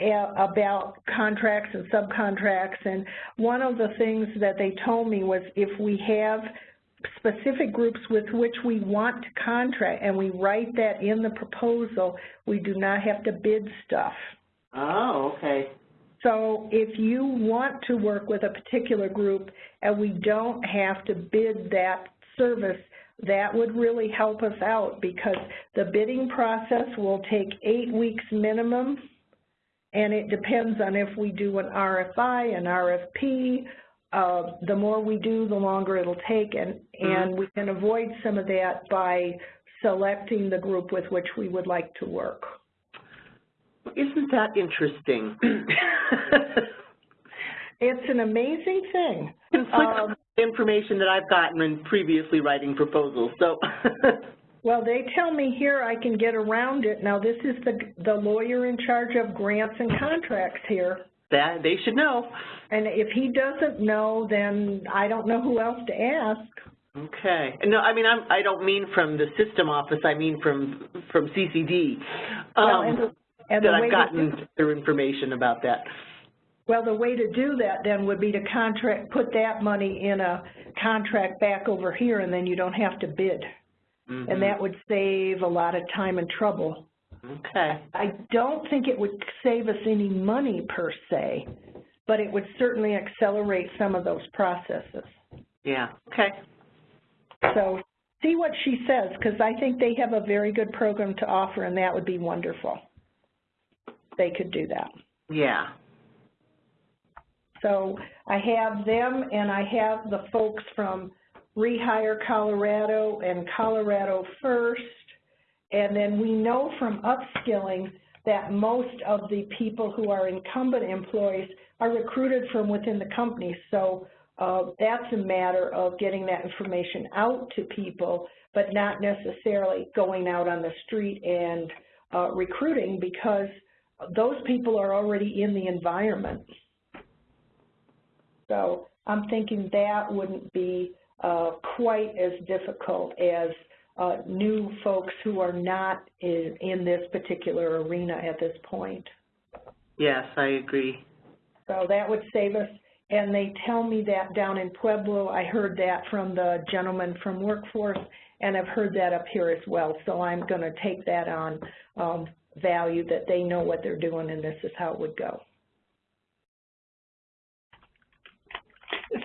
Speaker 1: uh, about contracts and subcontracts, and one of the things that they told me was if we have specific groups with which we want to contract and we write that in the proposal, we do not have to bid stuff.
Speaker 4: Oh, okay.
Speaker 1: So if you want to work with a particular group and we don't have to bid that service, that would really help us out because the bidding process will take eight weeks minimum and it depends on if we do an RFI, an RFP. Uh, the more we do, the longer it'll take and, and we can avoid some of that by selecting the group with which we would like to work.
Speaker 4: Isn't that interesting?
Speaker 1: It's an amazing thing.
Speaker 4: Conflicts
Speaker 1: Um,
Speaker 4: information that I've gotten in previously writing proposals, so.
Speaker 1: Well, they tell me here I can get around it. Now, this is the, the lawyer in charge of grants and contracts here.
Speaker 4: That, they should know.
Speaker 1: And if he doesn't know, then I don't know who else to ask.
Speaker 4: Okay. No, I mean, I'm, I don't mean from the system office, I mean from, from CCD.
Speaker 1: Well,
Speaker 4: um,
Speaker 1: and the- and
Speaker 4: That I've gotten their information about that.
Speaker 1: Well, the way to do that then would be to contract, put that money in a contract back over here, and then you don't have to bid.
Speaker 4: Mhm.
Speaker 1: And that would save a lot of time and trouble.
Speaker 4: Okay.
Speaker 1: I don't think it would save us any money per se, but it would certainly accelerate some of those processes.
Speaker 4: Yeah, okay.
Speaker 1: So see what she says, because I think they have a very good program to offer, and that would be wonderful. They could do that.
Speaker 4: Yeah.
Speaker 1: So I have them, and I have the folks from Rehire Colorado and Colorado First. And then we know from upskilling that most of the people who are incumbent employees are recruited from within the company. So uh, that's a matter of getting that information out to people, but not necessarily going out on the street and uh, recruiting because those people are already in the environment. So I'm thinking that wouldn't be uh, quite as difficult as new folks who are not in, in this particular arena at this point.
Speaker 4: Yes, I agree.
Speaker 1: So that would save us, and they tell me that down in Pueblo, I heard that from the gentleman from Workforce, and I've heard that up here as well. So I'm going to take that on um, value that they know what they're doing and this is how it would go.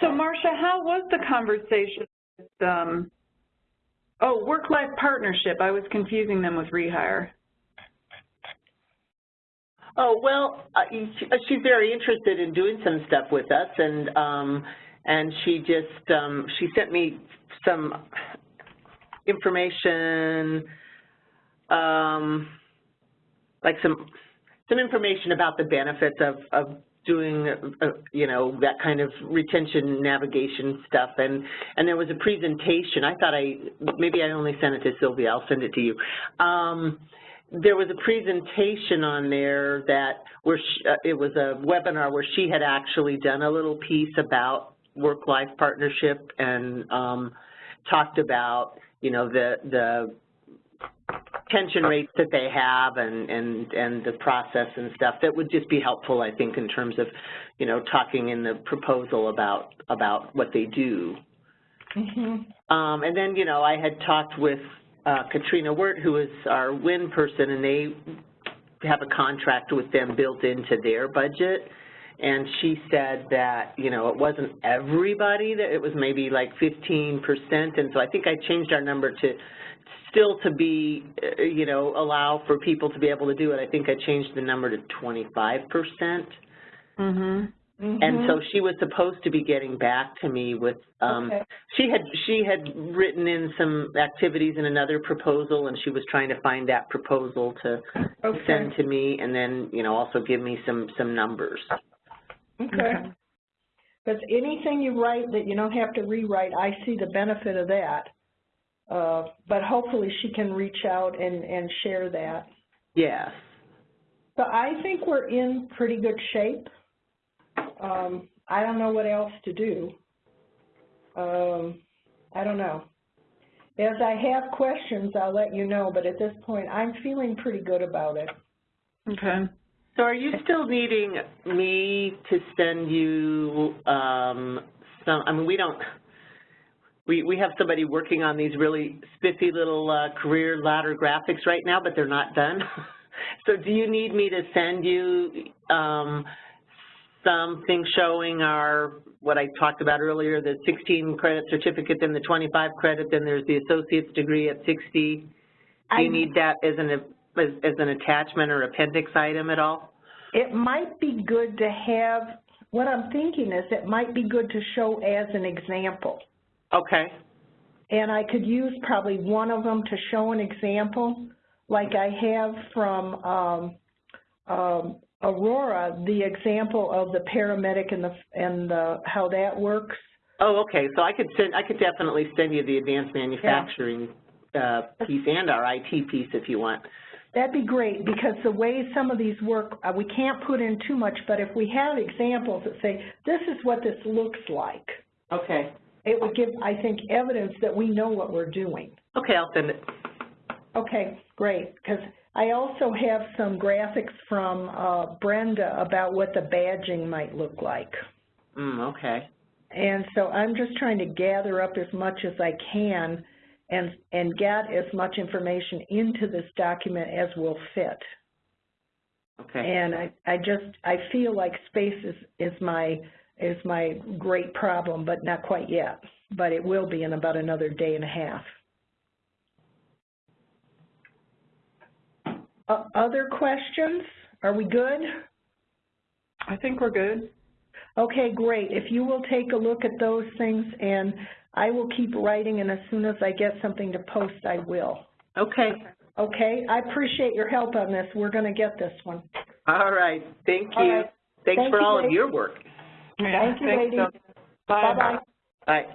Speaker 2: So Marcia, how was the conversation with, um, oh, work-life partnership, I was confusing them with rehire.
Speaker 4: Oh, well, uh, she- she's very interested in doing some stuff with us, and um, and she just, um, she sent me some information, um, like some, some information about the benefits of, of doing, uh, you know, that kind of retention navigation stuff. And, and there was a presentation. I thought I, maybe I only sent it to Sylvia. I'll send it to you. Um, there was a presentation on there that where she, uh, it was a webinar where she had actually done a little piece about work-life partnership and um, talked about, you know, the, the pension rates that they have and, and, and the process and stuff that would just be helpful, I think, in terms of, you know, talking in the proposal about, about what they do.
Speaker 1: Mm-hmm.
Speaker 4: Um, and then, you know, I had talked with uh, Katrina Wirt, who is our WIN person, and they have a contract with them built into their budget. and she said that, you know, it wasn't everybody, that it was maybe like 15%, and so I think I changed our number to still to be, uh, you know, allow for people to be able to do it. I think I changed the number to 25%.
Speaker 2: Mm -hmm.
Speaker 4: And so she was supposed to be getting back to me with, um,
Speaker 1: Okay.
Speaker 4: she had she had written in some activities in another proposal, and she was trying to find that proposal to
Speaker 1: Okay.
Speaker 4: send to me, and then you know also give me some some numbers.
Speaker 1: Okay. Because anything you write that you don't have to rewrite, I see the benefit of that. Uh, but hopefully she can reach out and, and share that.
Speaker 4: Yes.
Speaker 1: So I think we're in pretty good shape. Um, I don't know what else to do. Um, I don't know. As I have questions, I'll let you know, but at this point, I'm feeling pretty good about it.
Speaker 2: Okay.
Speaker 4: So are you still needing me to send you um, some? I mean, we don't. We we have somebody working on these really spiffy little uh, career ladder graphics right now, but they're not done. so do you need me to send you um, something showing our what I talked about earlier, the 16 credit certificate, then the 25 credit, then there's the associate's degree at 60. Do
Speaker 1: I-
Speaker 4: you need that as an as, as an attachment or appendix item at all?
Speaker 1: It might be good to have, what I'm thinking is it might be good to show as an example.
Speaker 4: Okay.
Speaker 1: And I could use probably one of them to show an example, like I have from um, um, Aurora, the example of the paramedic and the, and the, how that works.
Speaker 4: Oh, okay. So I could send, I could definitely send you the advanced manufacturing uh, piece and our IT piece if you want.
Speaker 1: That'd be great, because the way some of these work, uh, we can't put in too much, but if we have examples that say, this is what this looks like,
Speaker 4: Okay.
Speaker 1: It would give, I think, evidence that we know what we're doing.
Speaker 4: Okay, I'll send it.
Speaker 1: Okay, great, because I also have some graphics from uh, Brenda about what the badging might look like.
Speaker 4: Mm, okay.
Speaker 1: And so I'm just trying to gather up as much as I can and, and get as much information into this document as will fit.
Speaker 4: Okay.
Speaker 1: And I, I just, I feel like space is, is my, is my great problem, but not quite yet. But it will be in about another day and a half. Uh, other questions? Are we good?
Speaker 2: I think we're good.
Speaker 1: Okay, great. If you will take a look at those things, and I will keep writing, and as soon as I get something to post, I will.
Speaker 4: Okay.
Speaker 1: Okay? I appreciate your help on this. We're going to get this one.
Speaker 4: All right. Thank you.
Speaker 1: All right.
Speaker 4: Thanks
Speaker 1: Thank
Speaker 4: for
Speaker 1: you,
Speaker 4: all of your work.
Speaker 1: Thank you, ladies.
Speaker 2: Bill.
Speaker 1: Bye-bye.
Speaker 4: Bye.